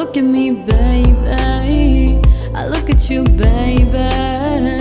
Look at me, baby. I look at you, baby.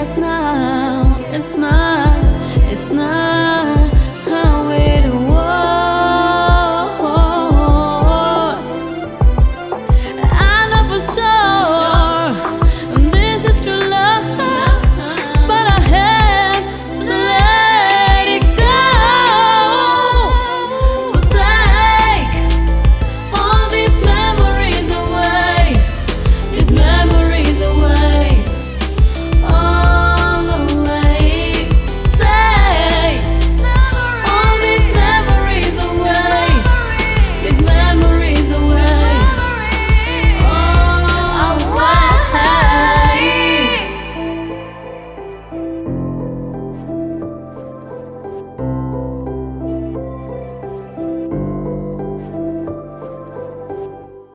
it's now, it's now.